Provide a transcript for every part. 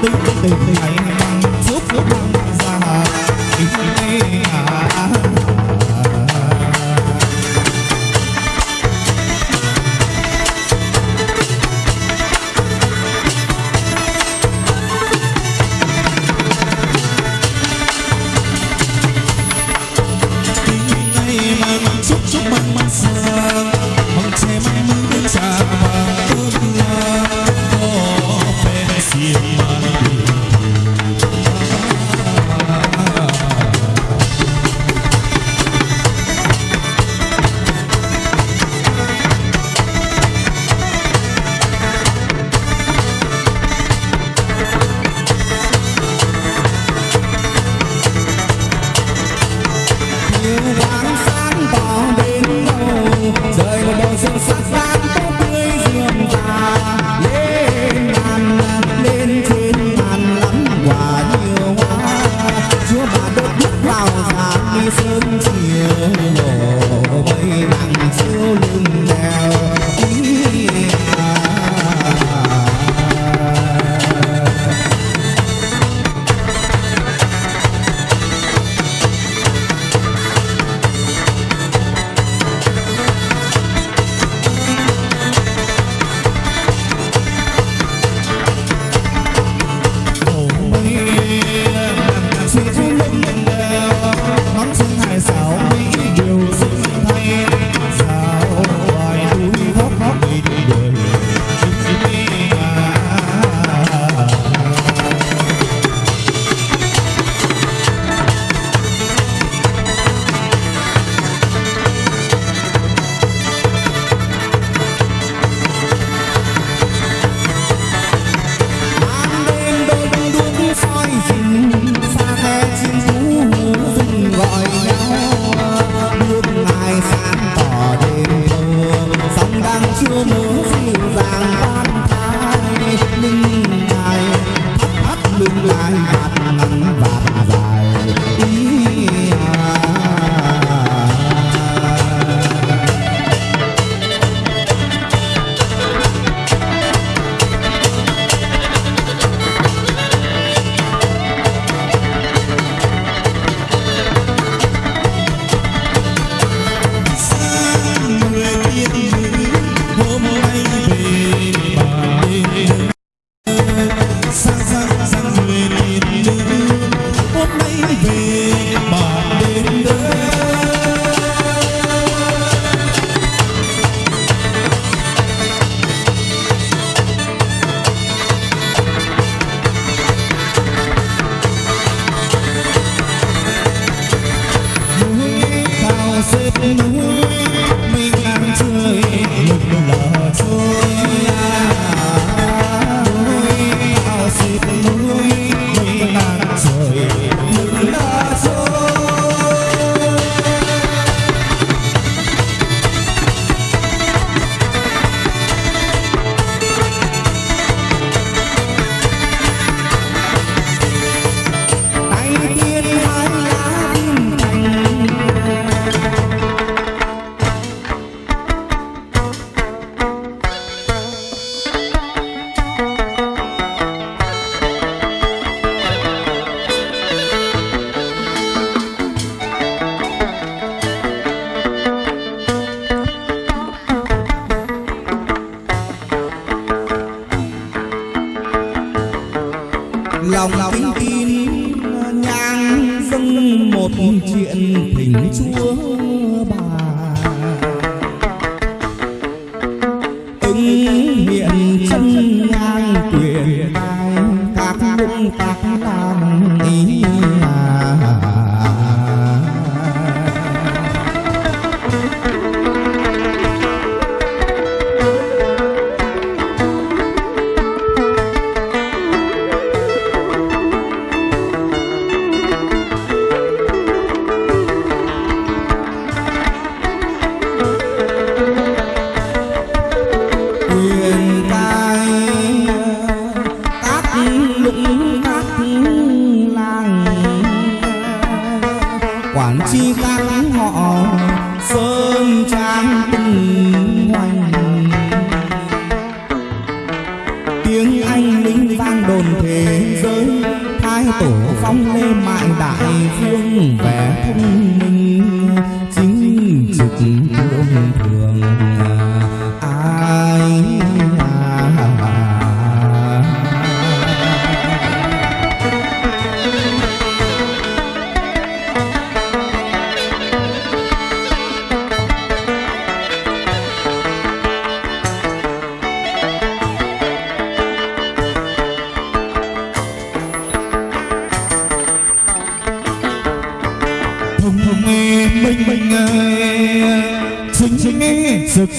对对对海英海英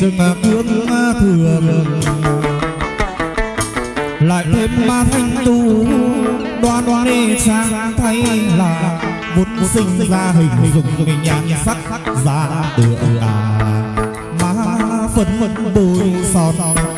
nghe sực sực cương thường. Lại thêm ma thanh tu, đoan đoan đi sang thay là vốn sinh ra hình dùng cái nhãn sắc ra tựa à. Má phấn phấn bôi son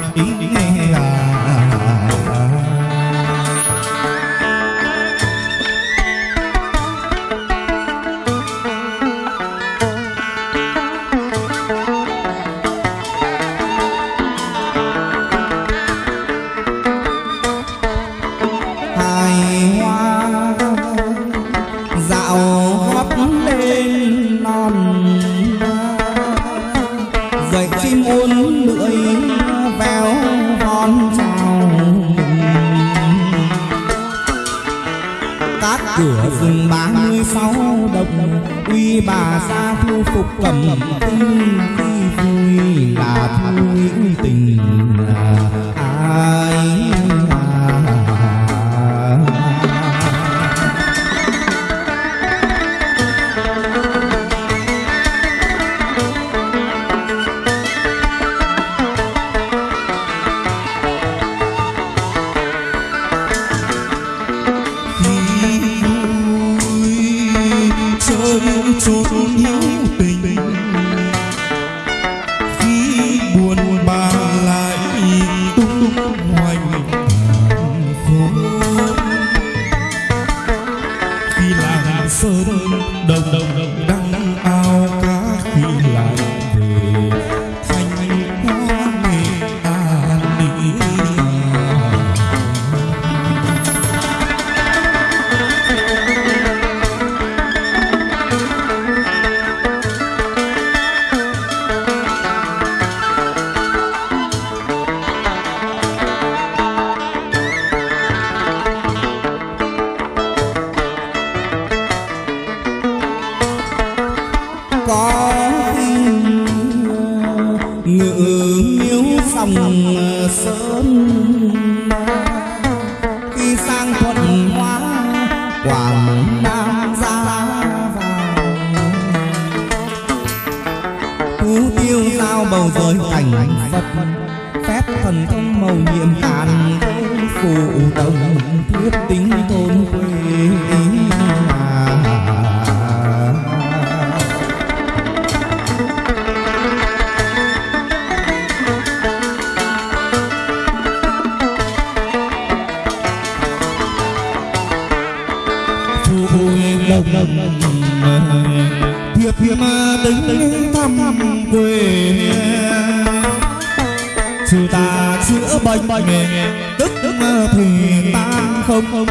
cửa rừng ba mươi sáu đồng uy bà ra thu phục cầm tinh khi vui là thu tình. Ngự miếu dòng sơn khi sang thuận hóa quảng nam ra vào. Phú tiêu giao bầu rồi cảnh phật phép thần thông màu nhiệm càn phụ đồng thuyết tính thôi đồng thiệp thiệp đứng thăm quê trừ ta chữa bệnh bệnh tức tức thì ta không không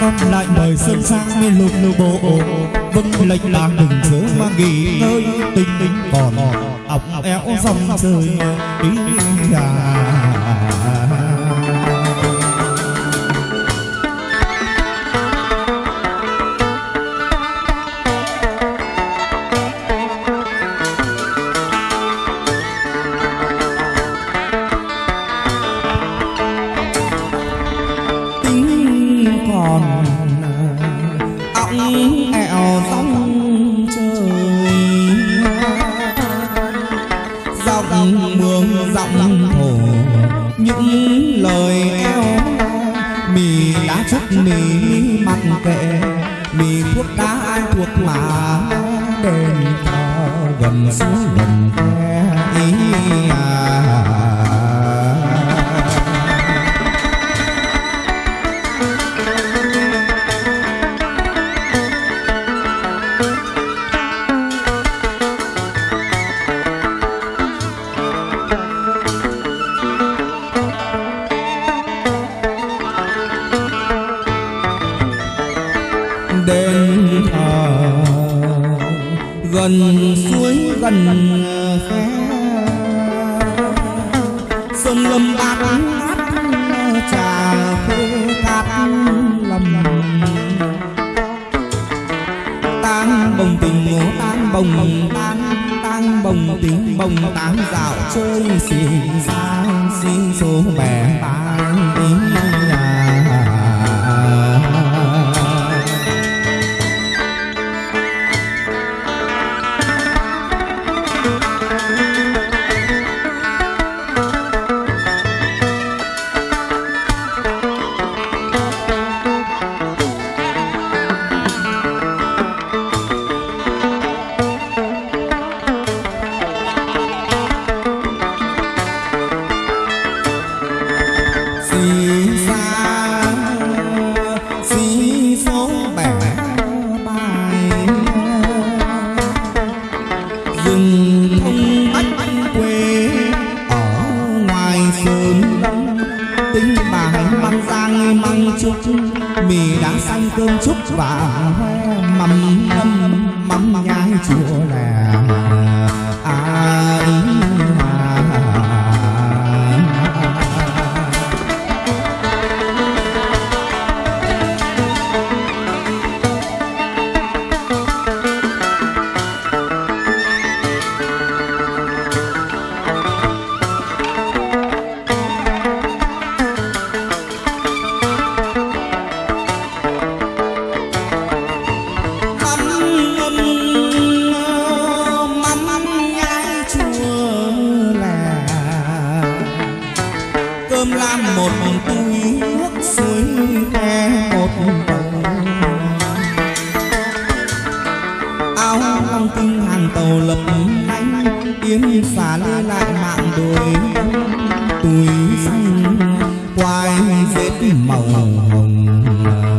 con lại mời sơn sang nên lục lục bộ vâng lệnh bạc đừng chớ mà nghỉ nơi tình tình còn ọc éo dòng trời ý lời eo mì đã chút mì mặc kệ, mì thuốc đá ai thuộc mà đền thờ gần xuống gần khe. Ý à đền thờ gần suối gần khe sông lâm bát trà khê cát lầm. Tang bồng tình ngố tang bồng tang tang bồng tình bồng tám dạo chơi xì ra xin số bè tang tình và hoa áo long tinh hàng tàu lập anh yến xả lê lại mạng đồi tuổi xanh, quai vết màu hồng.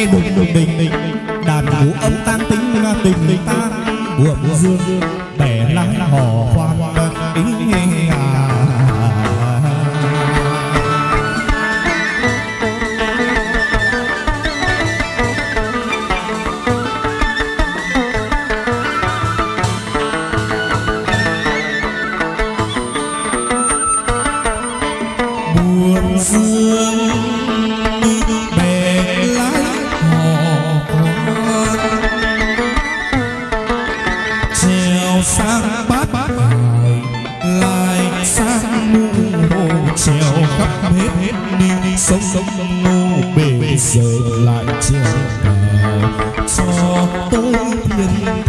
Nghe đùng đùng đình đàn vũ âm tan tính tình tình tan buồn dương You.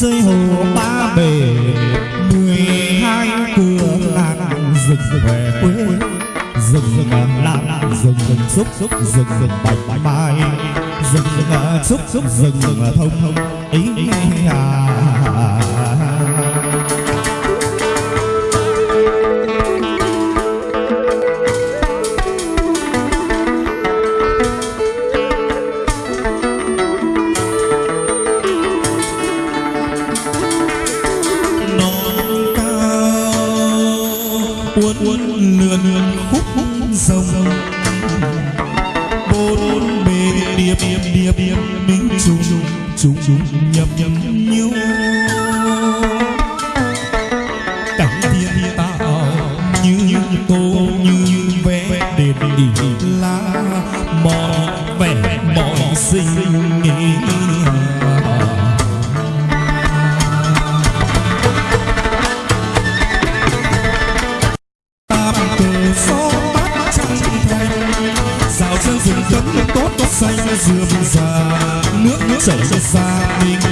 Xây hồ ba bể. Mười hai cửa làng rừng về quê. Rừng lan rừng rừng xúc xúc, rừng rừng bạch mai. Rừng xúc xúc, rừng thông thông, ý à uốn uốn lượn khúc khúc rồng bốn bề điệp điệp điệp điệp minh trùng trùng trùng nhầm nhầm nhiêu Só no farming